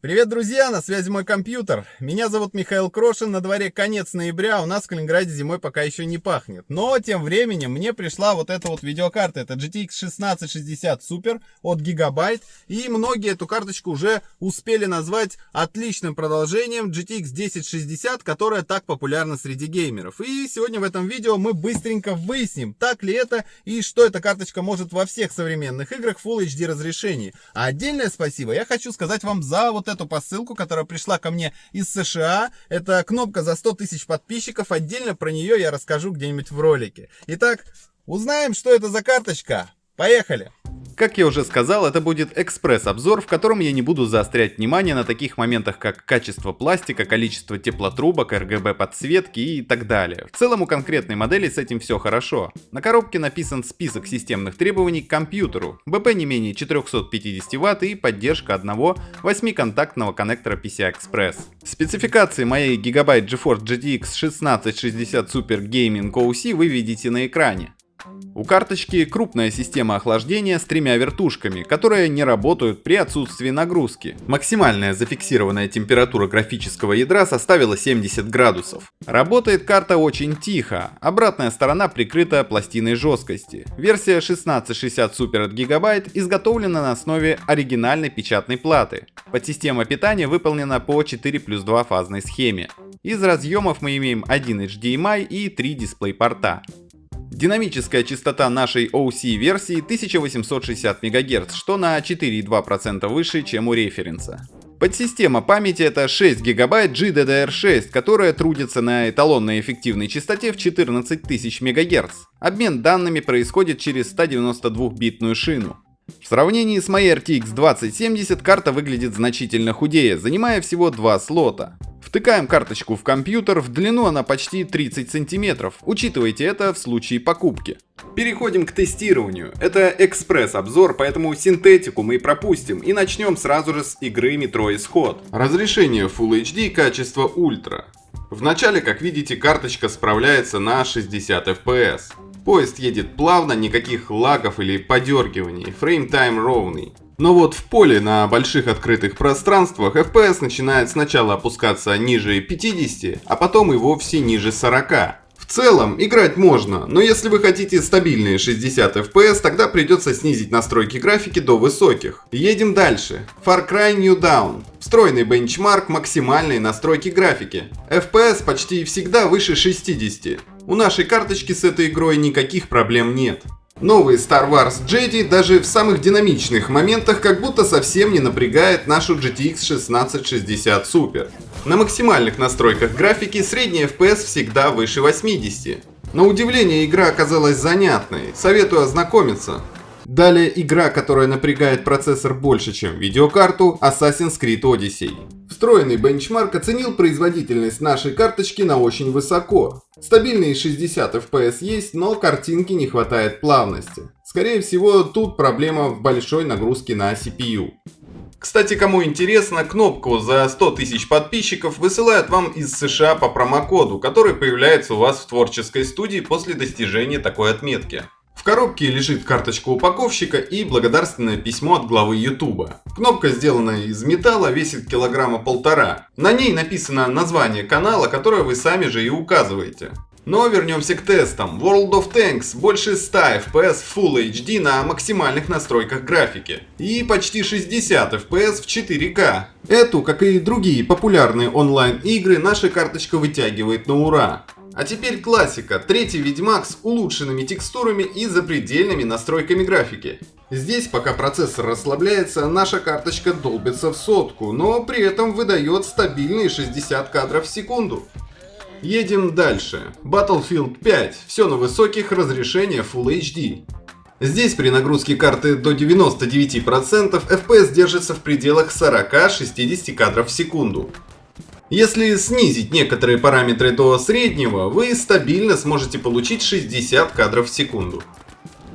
Привет, друзья! На связи мой компьютер. Меня зовут Михаил Крошин. На дворе конец ноября. У нас в Калининграде зимой пока еще не пахнет. Но тем временем мне пришла вот эта вот видеокарта. Это GTX 1660 Super от Gigabyte. И многие эту карточку уже успели назвать отличным продолжением GTX 1060, которая так популярна среди геймеров. И сегодня в этом видео мы быстренько выясним, так ли это и что эта карточка может во всех современных играх Full HD разрешении. А отдельное спасибо я хочу сказать вам за вот эту посылку, которая пришла ко мне из США. Это кнопка за 100 тысяч подписчиков. Отдельно про нее я расскажу где-нибудь в ролике. Итак, узнаем, что это за карточка. Поехали! Как я уже сказал, это будет экспресс-обзор, в котором я не буду заострять внимание на таких моментах, как качество пластика, количество теплотрубок, RGB подсветки и так далее. В целом у конкретной модели с этим все хорошо. На коробке написан список системных требований к компьютеру, BP не менее 450 Вт и поддержка одного 8-контактного коннектора PCI-Express. Спецификации моей Gigabyte GeForce GTX 1660 Super Gaming OC вы видите на экране. У карточки крупная система охлаждения с тремя вертушками, которые не работают при отсутствии нагрузки. Максимальная зафиксированная температура графического ядра составила 70 градусов. Работает карта очень тихо, обратная сторона прикрыта пластиной жесткости. Версия 1660 Super от Gigabyte изготовлена на основе оригинальной печатной платы. Подсистема питания выполнена по 4 плюс 2 фазной схеме. Из разъемов мы имеем один HDMI и 3 дисплей порта. Динамическая частота нашей OC версии 1860 МГц, что на 4,2% выше, чем у референса. Подсистема памяти это 6 ГБ GDDR6, которая трудится на эталонной эффективной частоте в 14 тысяч МГц. Обмен данными происходит через 192-битную шину. В сравнении с моей RTX 2070 карта выглядит значительно худее, занимая всего два слота. Втыкаем карточку в компьютер, в длину она почти 30 сантиметров. Учитывайте это в случае покупки. Переходим к тестированию. Это экспресс-обзор, поэтому синтетику мы пропустим и начнем сразу же с игры Metro Исход. Разрешение Full HD, качество ультра. Вначале, как видите, карточка справляется на 60 FPS. Поезд едет плавно, никаких лагов или подергиваний, фрейм-тайм ровный. Но вот в поле на больших открытых пространствах FPS начинает сначала опускаться ниже 50, а потом и вовсе ниже 40. В целом, играть можно, но если вы хотите стабильные 60 FPS, тогда придется снизить настройки графики до высоких. Едем дальше. Far Cry New Dawn. Встроенный бенчмарк максимальной настройки графики. FPS почти всегда выше 60. У нашей карточки с этой игрой никаких проблем нет. Новый Star Wars Jedi даже в самых динамичных моментах как будто совсем не напрягает нашу GTX 1660 Super. На максимальных настройках графики средний FPS всегда выше 80. На удивление игра оказалась занятной, советую ознакомиться. Далее игра, которая напрягает процессор больше, чем видеокарту, Assassin's Creed Odyssey. Встроенный бенчмарк оценил производительность нашей карточки на очень высоко. Стабильные 60 FPS есть, но картинки не хватает плавности. Скорее всего, тут проблема в большой нагрузке на CPU. Кстати, кому интересно, кнопку за 100 тысяч подписчиков высылают вам из США по промокоду, который появляется у вас в творческой студии после достижения такой отметки. В коробке лежит карточка упаковщика и благодарственное письмо от главы Ютуба. Кнопка сделана из металла, весит килограмма полтора. На ней написано название канала, которое вы сами же и указываете. Но вернемся к тестам. World of Tanks больше 100 FPS Full HD на максимальных настройках графики. И почти 60 FPS в 4К. Эту, как и другие популярные онлайн игры, наша карточка вытягивает на ура. А теперь классика. Третий Ведьмак с улучшенными текстурами и запредельными настройками графики. Здесь, пока процессор расслабляется, наша карточка долбится в сотку, но при этом выдает стабильные 60 кадров в секунду. Едем дальше. Battlefield 5. Все на высоких разрешениях Full HD. Здесь при нагрузке карты до 99% FPS держится в пределах 40-60 кадров в секунду. Если снизить некоторые параметры до среднего, вы стабильно сможете получить 60 кадров в секунду.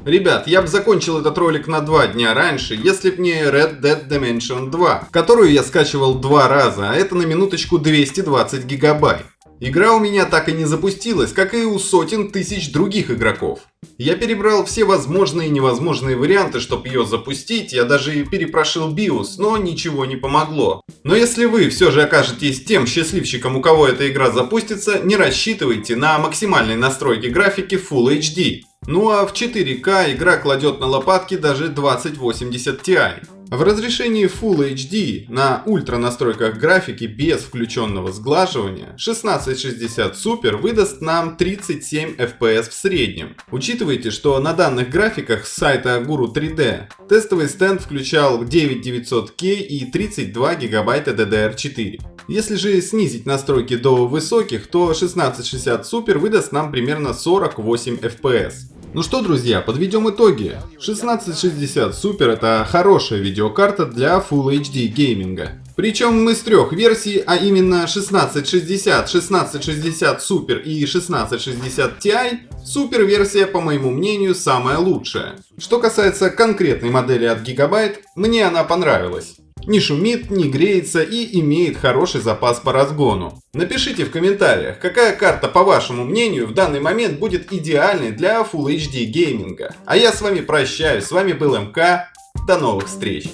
Ребят, я бы закончил этот ролик на два дня раньше, если б не Red Dead Dimension 2, которую я скачивал два раза, а это на минуточку 220 гигабайт. Игра у меня так и не запустилась, как и у сотен тысяч других игроков. Я перебрал все возможные и невозможные варианты, чтобы ее запустить, я даже перепрошил BIOS, но ничего не помогло. Но если вы все же окажетесь тем счастливчиком, у кого эта игра запустится, не рассчитывайте на максимальной настройки графики Full HD. Ну а в 4К игра кладет на лопатки даже 2080 Ti. В разрешении Full HD на ультра настройках графики без включенного сглаживания 1660 Super выдаст нам 37 FPS в среднем. Учитывайте, что на данных графиках с сайта Guru 3D тестовый стенд включал 9900K и 32 ГБ DDR4. Если же снизить настройки до высоких, то 1660 Super выдаст нам примерно 48 FPS. Ну что, друзья, подведем итоги. 1660 Super это хорошая видеокарта для Full HD гейминга. Причем с трех версий, а именно 1660, 1660 Super и 1660 Ti, Super версия, по моему мнению, самая лучшая. Что касается конкретной модели от Gigabyte, мне она понравилась не шумит, не греется и имеет хороший запас по разгону. Напишите в комментариях, какая карта, по вашему мнению, в данный момент будет идеальной для Full HD гейминга. А я с вами прощаюсь, с вами был МК, до новых встреч!